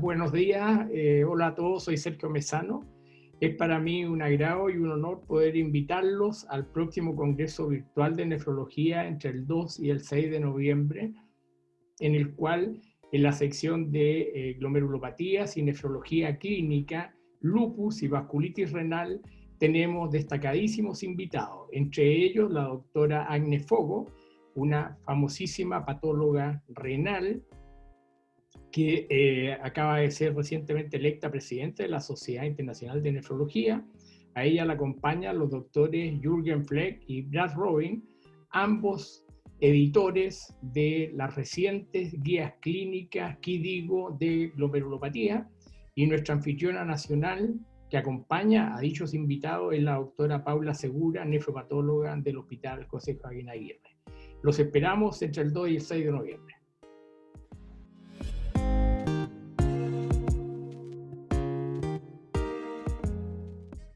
Buenos días, eh, hola a todos, soy Sergio Mesano. Es para mí un agrado y un honor poder invitarlos al próximo Congreso Virtual de Nefrología entre el 2 y el 6 de noviembre, en el cual en la sección de eh, glomerulopatías y nefrología clínica, lupus y vasculitis renal, tenemos destacadísimos invitados, entre ellos la doctora Agne Fogo, una famosísima patóloga renal que eh, acaba de ser recientemente electa presidente de la Sociedad Internacional de Nefrología. A ella la acompañan los doctores Jürgen Fleck y Brad Robin, ambos editores de las recientes guías clínicas digo de glomerulopatía, y nuestra anfitriona nacional que acompaña a dichos invitados es la doctora Paula Segura, nefropatóloga del Hospital José Joaquín Aguirre. Los esperamos entre el 2 y el 6 de noviembre.